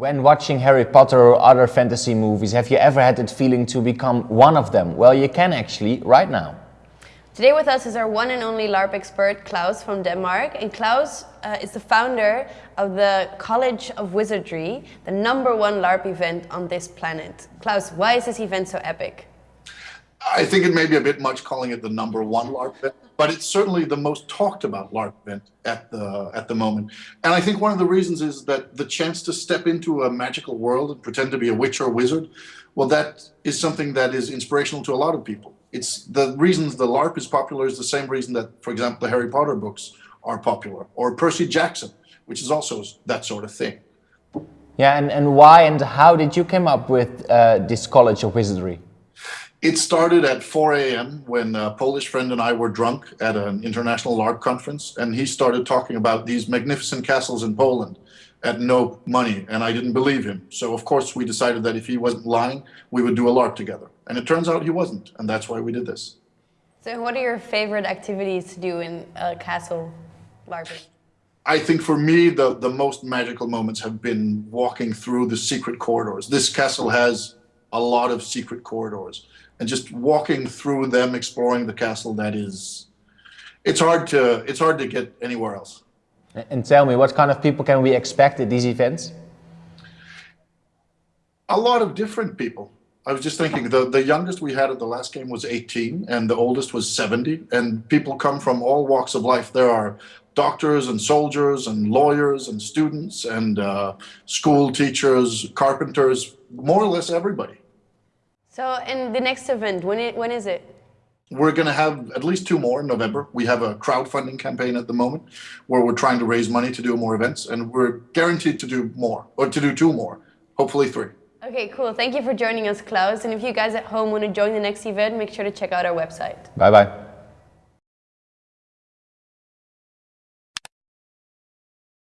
When watching Harry Potter or other fantasy movies, have you ever had that feeling to become one of them? Well, you can actually right now. Today with us is our one and only LARP expert, Claus from Denmark. And Claus uh, is the founder of the College of Wizardry, the number one LARP event on this planet. Claus, why is this event so epic? I think it may be a bit much calling it the number one LARP event, but it's certainly the most talked about LARP event at the at the moment. And I think one of the reasons is that the chance to step into a magical world and pretend to be a witch or a wizard, well, that is something that is inspirational to a lot of people. It's the reasons the LARP is popular is the same reason that, for example, the Harry Potter books are popular, or Percy Jackson, which is also that sort of thing. Yeah, and, and why and how did you come up with uh, this College of Wizardry? It started at 4 a.m. when a Polish friend and I were drunk at an international LARP conference, and he started talking about these magnificent castles in Poland at no money, and I didn't believe him. So of course we decided that if he wasn't lying, we would do a LARP together. And it turns out he wasn't, and that's why we did this. So what are your favorite activities to do in a castle LARPing? I think for me, the, the most magical moments have been walking through the secret corridors. This castle has a lot of secret corridors and just walking through them, exploring the castle, that is, it's hard to, it's hard to get anywhere else. And tell me, what kind of people can we expect at these events? A lot of different people. I was just thinking, the, the youngest we had at the last game was 18, and the oldest was 70, and people come from all walks of life. There are doctors and soldiers and lawyers and students and uh, school teachers, carpenters, more or less everybody. So, in the next event, when, it, when is it? We're going to have at least two more in November. We have a crowdfunding campaign at the moment where we're trying to raise money to do more events, and we're guaranteed to do more, or to do two more, hopefully three. Okay, cool. Thank you for joining us, Claus. And if you guys at home want to join the next event, make sure to check out our website. Bye-bye.